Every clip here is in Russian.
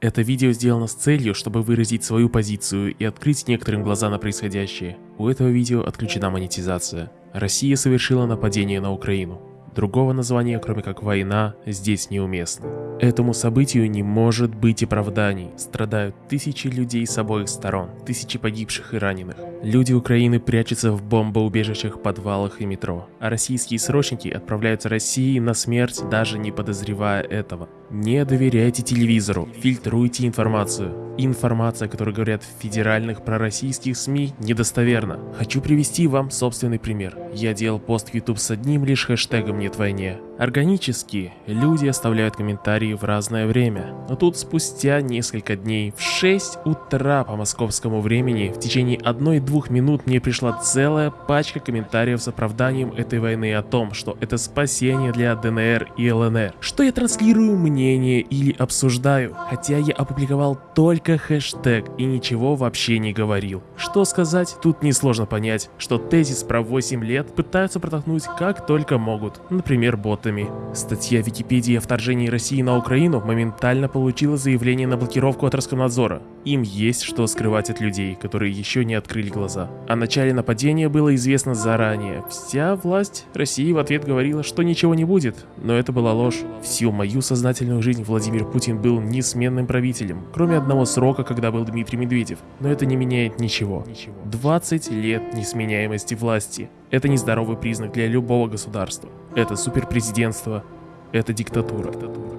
Это видео сделано с целью, чтобы выразить свою позицию и открыть некоторым глаза на происходящее. У этого видео отключена монетизация. Россия совершила нападение на Украину. Другого названия, кроме как «война», здесь неуместно. Этому событию не может быть оправданий. Страдают тысячи людей с обоих сторон, тысячи погибших и раненых. Люди Украины прячутся в бомбоубежищах, подвалах и метро, а российские срочники отправляются России на смерть, даже не подозревая этого. Не доверяйте телевизору, фильтруйте информацию. Информация, которую говорят в федеральных пророссийских СМИ, недостоверна. Хочу привести вам собственный пример. Я делал пост в YouTube с одним лишь хэштегом «Нет войне». Органически люди оставляют комментарии в разное время. Но тут спустя несколько дней в 6 утра по московскому времени в течение 1-2 минут мне пришла целая пачка комментариев с оправданием этой войны о том, что это спасение для ДНР и ЛНР. Что я транслирую мнение или обсуждаю, хотя я опубликовал только хэштег и ничего вообще не говорил. Что сказать, тут несложно понять, что тезис про 8 лет пытаются протолкнуть как только могут, например боты фактами. Статья Википедии о вторжении России на Украину моментально получила заявление на блокировку от Роскомнадзора. Им есть что скрывать от людей, которые еще не открыли глаза. О начале нападения было известно заранее. Вся власть России в ответ говорила, что ничего не будет. Но это была ложь. Всю мою сознательную жизнь Владимир Путин был несменным правителем, кроме одного срока, когда был Дмитрий Медведев. Но это не меняет ничего. 20 лет несменяемости власти. Это нездоровый признак для любого государства. Это суперпрезидентство, это диктатура.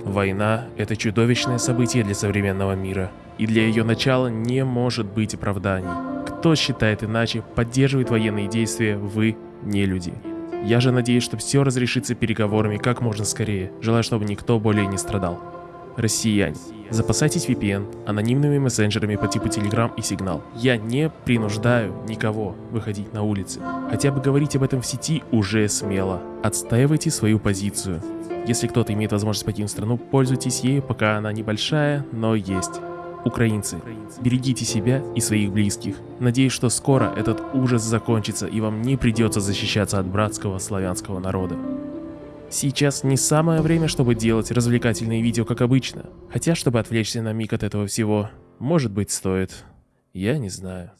Война – это чудовищное событие для современного мира. И для ее начала не может быть оправданий. Кто считает иначе, поддерживает военные действия, вы не люди. Я же надеюсь, что все разрешится переговорами как можно скорее. Желаю, чтобы никто более не страдал. Россияне, запасайтесь VPN, анонимными мессенджерами по типу Telegram и Signal. Я не принуждаю никого выходить на улицы. Хотя бы говорить об этом в сети уже смело. Отстаивайте свою позицию. Если кто-то имеет возможность покинуть страну, пользуйтесь ею, пока она небольшая, но есть. Украинцы, берегите себя и своих близких. Надеюсь, что скоро этот ужас закончится и вам не придется защищаться от братского славянского народа. Сейчас не самое время, чтобы делать развлекательные видео, как обычно. Хотя, чтобы отвлечься на миг от этого всего, может быть стоит. Я не знаю.